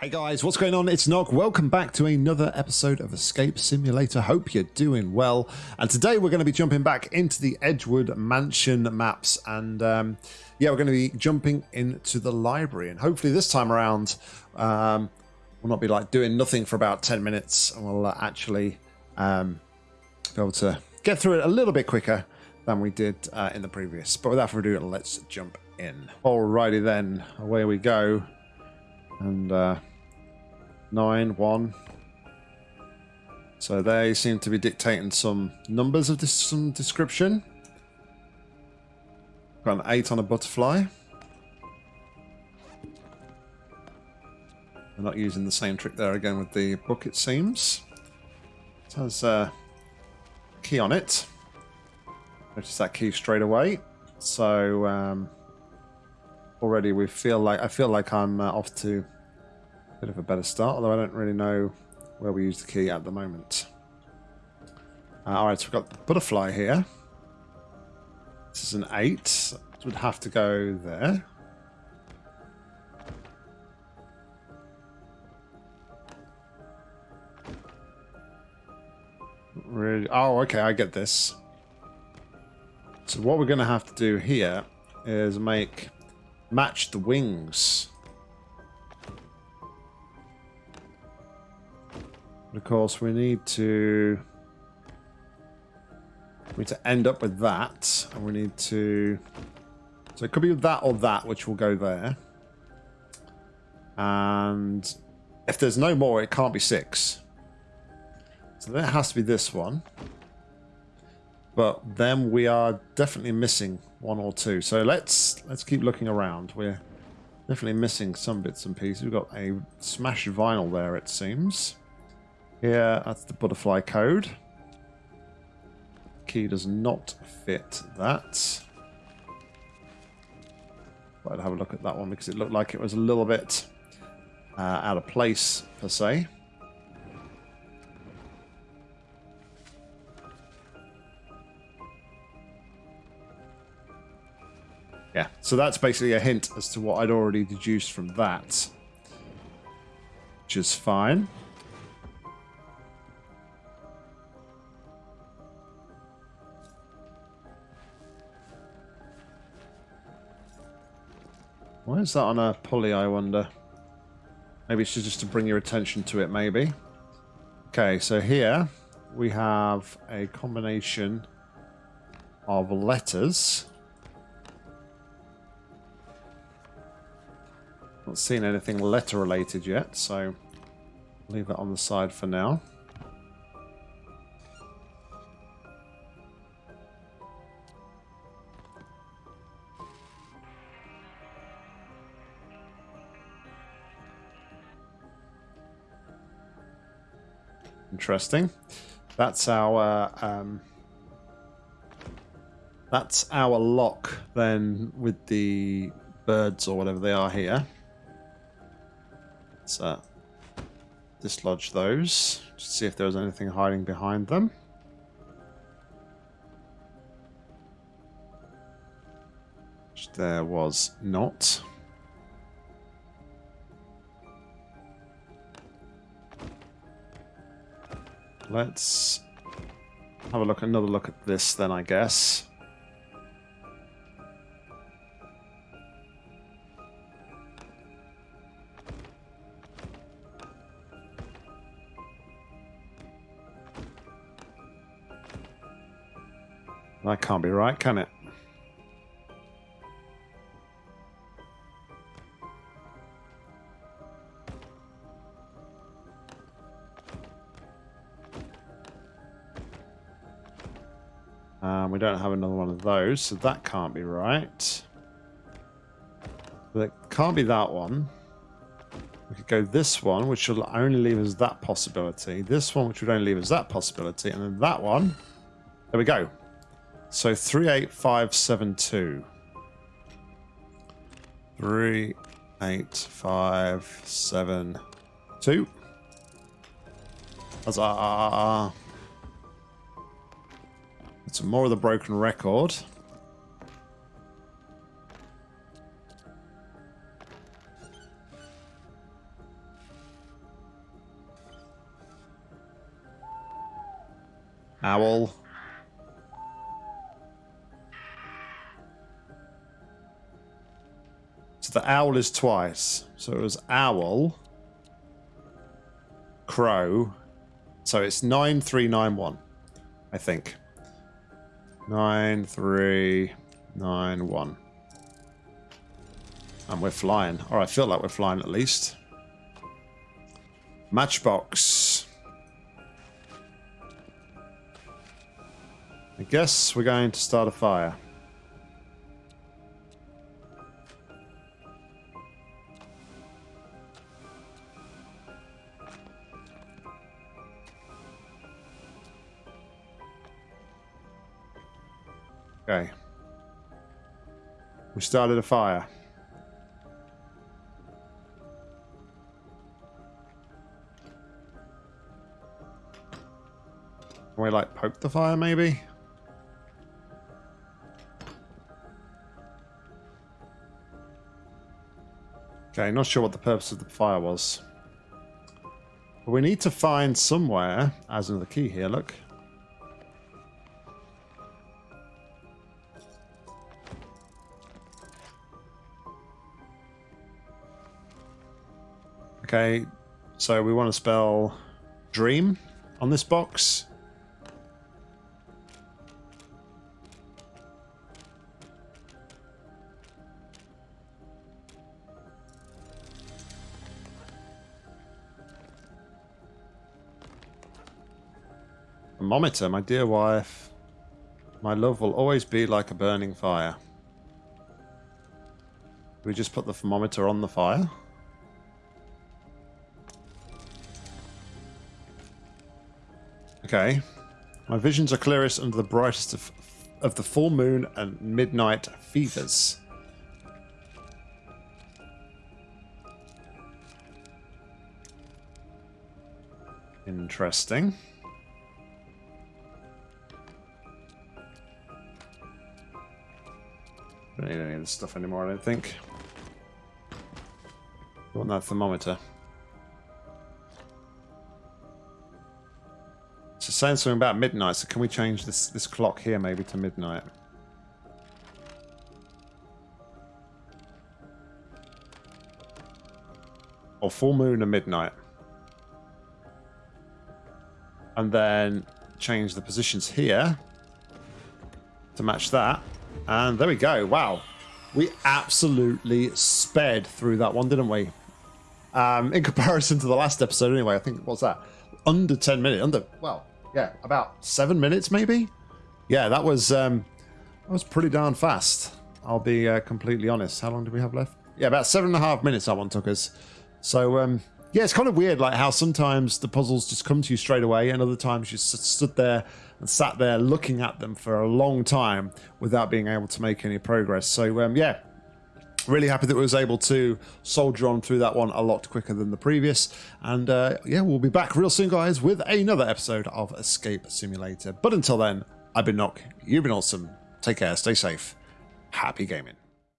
Hey guys, what's going on? It's Nog. Welcome back to another episode of Escape Simulator. Hope you're doing well. And today we're going to be jumping back into the Edgewood Mansion maps. And um, yeah, we're going to be jumping into the library. And hopefully this time around, um, we'll not be like doing nothing for about 10 minutes. And we'll uh, actually um, be able to get through it a little bit quicker than we did uh, in the previous. But without further ado, let's jump in. Alrighty then, away we go. And... Uh, nine, one. So they seem to be dictating some numbers of this, some description. Got an eight on a butterfly. They're not using the same trick there again with the book, it seems. It has a key on it. Notice that key straight away. So um, already we feel like I feel like I'm uh, off to Bit of a better start, although I don't really know where we use the key at the moment. Uh, Alright, so we've got the butterfly here. This is an 8. So would have to go there. Really? Oh, okay, I get this. So what we're going to have to do here is make match the wings Course, we need to we need to end up with that, and we need to. So it could be that or that, which will go there. And if there's no more, it can't be six. So then it has to be this one. But then we are definitely missing one or two. So let's let's keep looking around. We're definitely missing some bits and pieces. We've got a smashed vinyl there, it seems. Here, that's the butterfly code. Key does not fit that. But I'd have a look at that one because it looked like it was a little bit uh, out of place, per se. Yeah, so that's basically a hint as to what I'd already deduced from that. Which is fine. Why is that on a pulley, I wonder? Maybe it's just to bring your attention to it, maybe. Okay, so here we have a combination of letters. Not seen anything letter related yet, so leave that on the side for now. Interesting. That's our um, that's our lock then with the birds or whatever they are here. Let's uh, dislodge those. Just see if there was anything hiding behind them. Which there was not. Let's have a look, another look at this then, I guess. That can't be right, can it? Um, we don't have another one of those, so that can't be right. That can't be that one. We could go this one, which will only leave us that possibility. This one, which would only leave us that possibility. And then that one. There we go. So 38572. 38572. Huzzah. It's more of the broken record. Owl. So the owl is twice. So it was owl, crow. So it's 9391, I think. 9391. And we're flying. Or I feel like we're flying at least. Matchbox. I guess we're going to start a fire. Okay. We started a fire. Can we like poke the fire maybe? Okay, not sure what the purpose of the fire was. But we need to find somewhere, as another key here, look. Okay, so we want to spell dream on this box. Thermometer, my dear wife. My love will always be like a burning fire. we just put the thermometer on the fire? Okay. My visions are clearest under the brightest of, of the full moon and midnight fevers. Interesting. Don't need any of this stuff anymore, I don't think. want that thermometer. Saying something about midnight, so can we change this, this clock here maybe to midnight? Or full moon and midnight. And then change the positions here to match that. And there we go. Wow. We absolutely sped through that one, didn't we? Um, in comparison to the last episode, anyway, I think, what's that? Under 10 minutes. Under, well, yeah, about seven minutes maybe. Yeah, that was um, that was pretty darn fast. I'll be uh, completely honest. How long do we have left? Yeah, about seven and a half minutes that one took us. So um, yeah, it's kind of weird, like how sometimes the puzzles just come to you straight away, and other times you stood there and sat there looking at them for a long time without being able to make any progress. So um, yeah, really happy that we was able to soldier on through that one a lot quicker than the previous. And uh, yeah we'll be back real soon guys with another episode of escape simulator. But until then i've been Nock. You've been awesome. Take care. Stay safe. Happy gaming